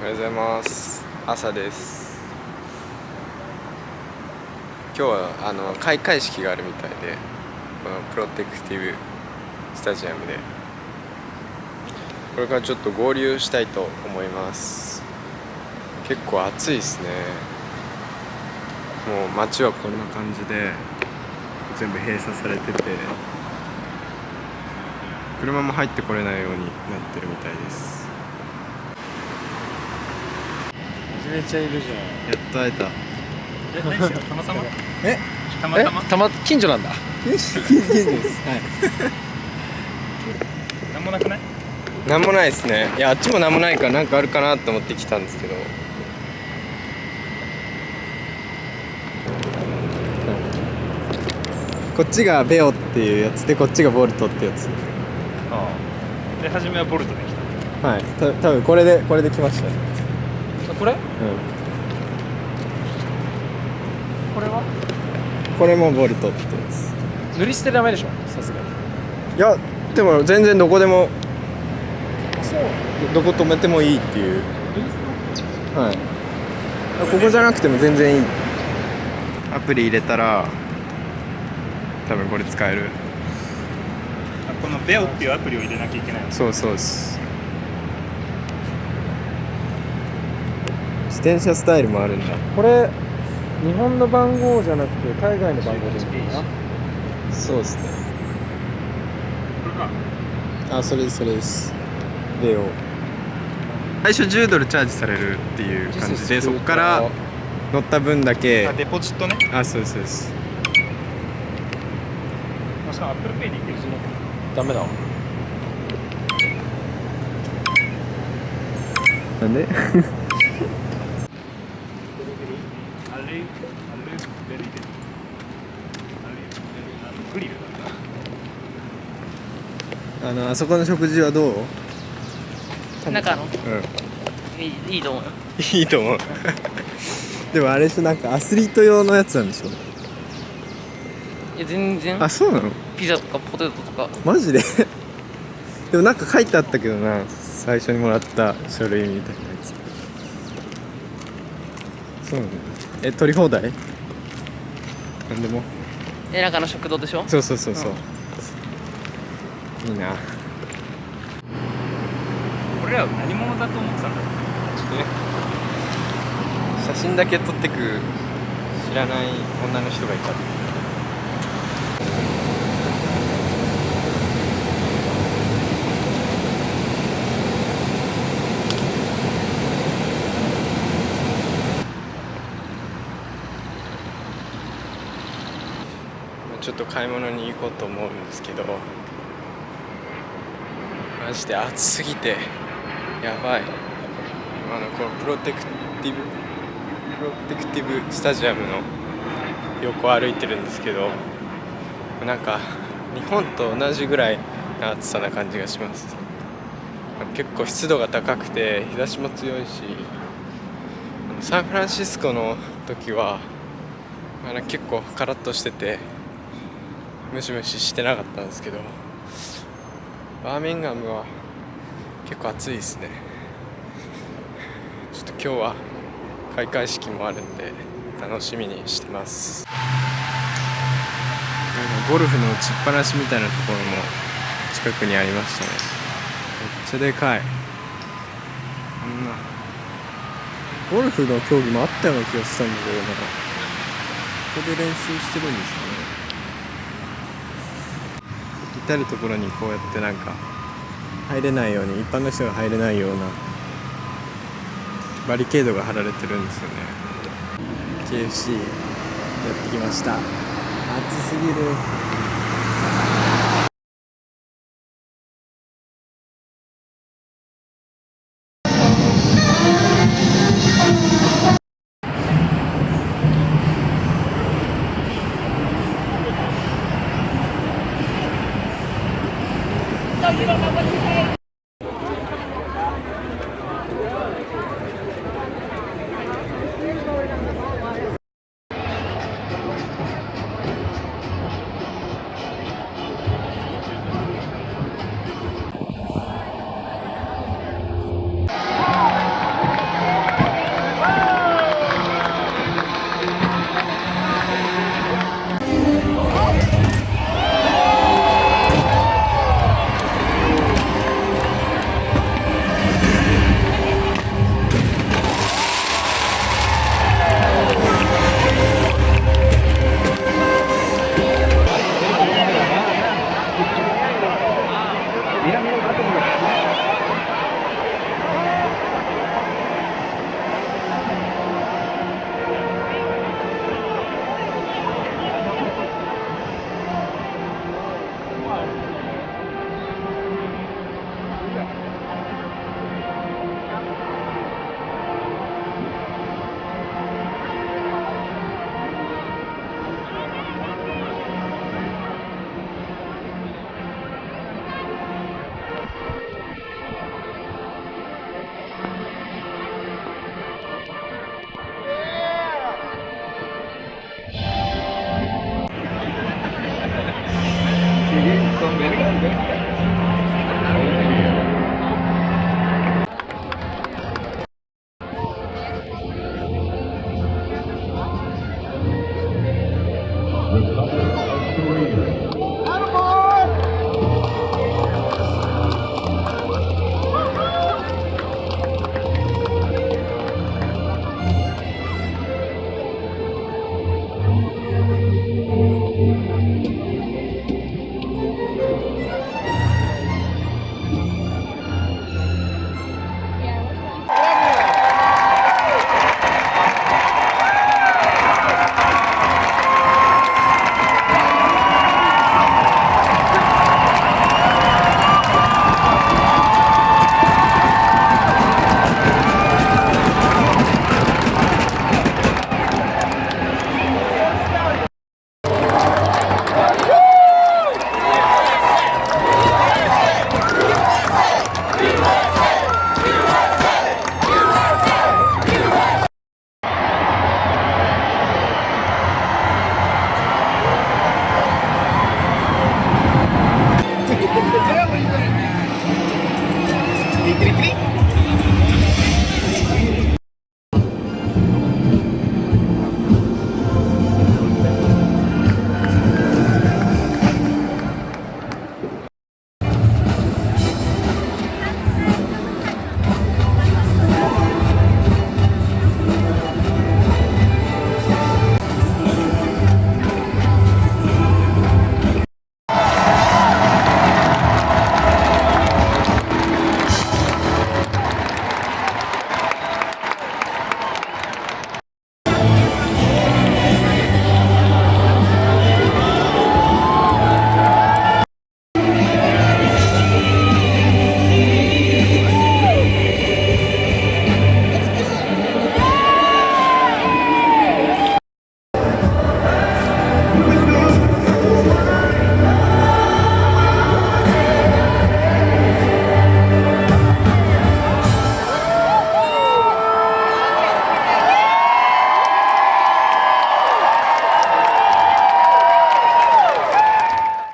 おはようございます。朝です。今日はあの開会式があるみたいでこのプロテクティブスタジアムで。これからちょっと合流したいと思います。結構暑いですね。もう街はこんな感じで全部閉鎖されてて車も入ってこれないようになってるみたいです。めちゃいるじゃん。やっと会えた。え、何してたまたま？え？たまたま？たま近所なんだ。近所です。はい。なんもなくない？なんもないですね。いやあっちもなんもないからなんかあるかなと思って来たんですけど。こっちがベオっていうやつでこっちがボルトってやつ。ああ。で、初めはボルトで来た。はい。た多分これでこれで来ました。ねこれ？うこれは？んこれもボルトってやつ。塗り捨てダメでしょ？さすがに。いやでも全然どこでも。そう。どこ止めてもいいっていう。はい。ここじゃなくても全然いい。アプリ入れたら多分これ使える。あこのベオっていうアプリを入れなきゃいけないそうそうです自転車スタイルもあるんだ。これ日本の番号じゃなくて海外の番号でいいのかな？そうですね。これかあそれですそれです。レオ最初10ドルチャージされるっていう感じでそこから乗った分だけ。あ、デポジットね？あそうですそうです。あしかもアップルペイでいけるしダメだわ。なんで？あれあのグリルなんだあのあそこの食事はどう？中の？うん。いいいいと思うよ。いいと思う。でもあれしなんかアスリート用のやつなんでしょ？いや全然。あそうなの？ピザとかポテトとか。マジで？でもなんか書いてあったけどな。最初にもらった書類みたいなやつ。そうなのえ取り放題？なんでも。え中の食堂でしょ？そうそうそうそう、いいな。俺らは何者だと思ってたんだろう？写真だけ撮ってく知らない女の人がいたちょっと買い物に行こうと思うんですけどマジで暑すぎてやばい。あのこのプロテクティブプロテクティブスタジアムの横歩いてるんですけどなんか日本と同じぐらいの暑さな感じがします。結構湿度が高くて日差しも強いしサンフランシスコの時は結構カラッとしててムシムシしてなかったんですけどバーミンガムは結構暑いですね。ちょっと今日は開会式もあるんで楽しみにしてます。なんかゴルフの打ちっぱなしみたいなところも近くにありましたね。めっちゃでかい。こんな。ゴルフの競技もあったような気がしたんだけどなここで練習してるんですかね。至る所にこうやってなんか入れないように一般の人が入れないようなバリケードが張られてるんですよね。KFC やってきました。暑すぎる。